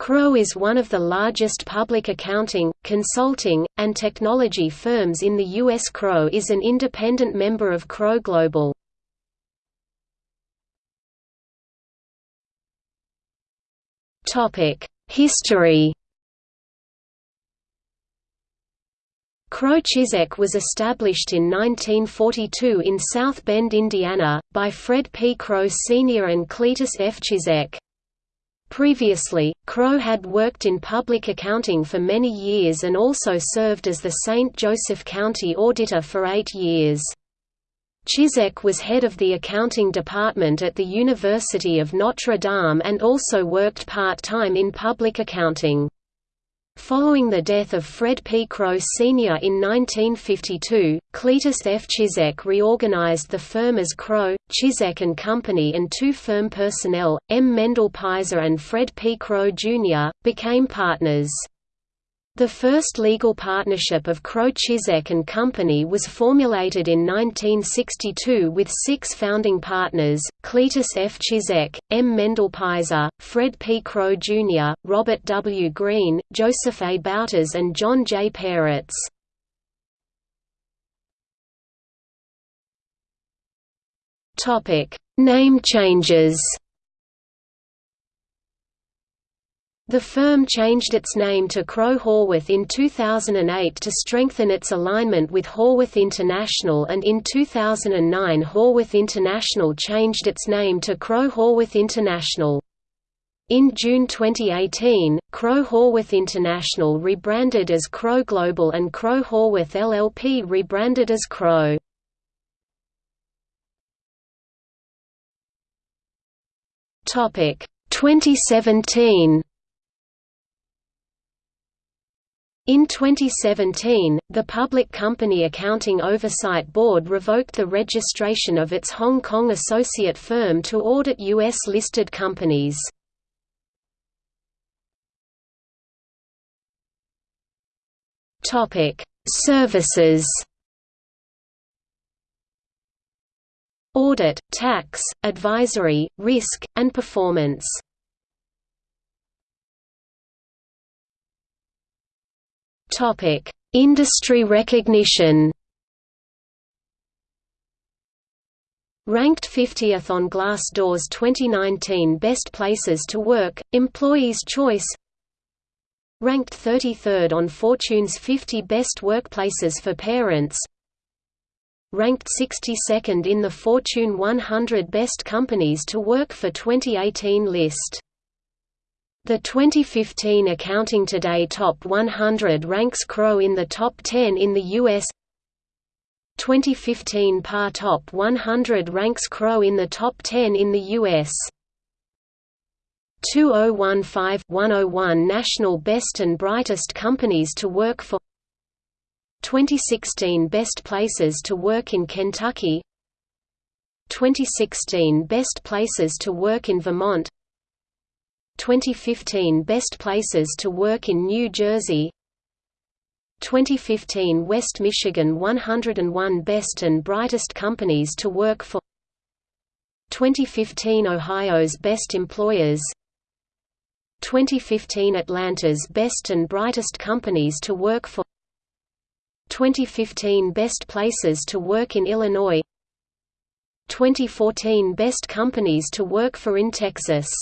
Crowe is one of the largest public accounting, consulting, and technology firms in the U.S. Crowe is an independent member of Crowe Global. History Crowe Chizek was established in 1942 in South Bend, Indiana, by Fred P. Crowe Sr. and Cletus F. Chizek. Previously, Crowe had worked in public accounting for many years and also served as the St. Joseph County Auditor for eight years. Chizek was head of the accounting department at the University of Notre Dame and also worked part-time in public accounting. Following the death of Fred P. Crowe Sr. in 1952, Cletus F. Chizek reorganized the firm as Crowe, Chizek and Company and two firm personnel, M. Mendel Pizer and Fred P. Crowe Jr., became partners. The first legal partnership of Crowe Chizek and Company was formulated in 1962 with six founding partners, Cletus F. Chizek, M. Mendel Peiser, Fred P. Crowe Jr., Robert W. Green, Joseph A. Bouters and John J. Peretz. Name changes The firm changed its name to Crowe Horwath in 2008 to strengthen its alignment with Horwath International and in 2009 Horwath International changed its name to Crowe Horwath International. In June 2018, Crowe Horwath International rebranded as Crowe Global and Crowe Horwath LLP rebranded as Crowe. Topic 2017 In 2017, the Public Company Accounting Oversight Board revoked the registration of its Hong Kong associate firm to audit U.S.-listed companies. Services Audit, tax, advisory, risk, and performance Industry recognition. Ranked 50th on Glassdoor's 2019 Best Places to Work, Employees' Choice. Ranked 33rd on Fortune's 50 Best Workplaces for Parents. Ranked 62nd in the Fortune 100 Best Companies to Work for 2018 list the 2015 Accounting Today Top 100 ranks Crowe in the top 10 in the U.S. 2015 PAR Top 100 ranks Crowe in the top 10 in the U.S. 2015-101 National Best and Brightest Companies to Work For 2016 Best Places to Work in Kentucky 2016 Best Places to Work in Vermont 2015 Best Places to Work in New Jersey 2015 West Michigan 101 Best and Brightest Companies to Work For 2015 Ohio's Best Employers 2015 Atlanta's Best and Brightest Companies to Work For 2015 Best Places to Work in Illinois 2014 Best Companies to Work For in Texas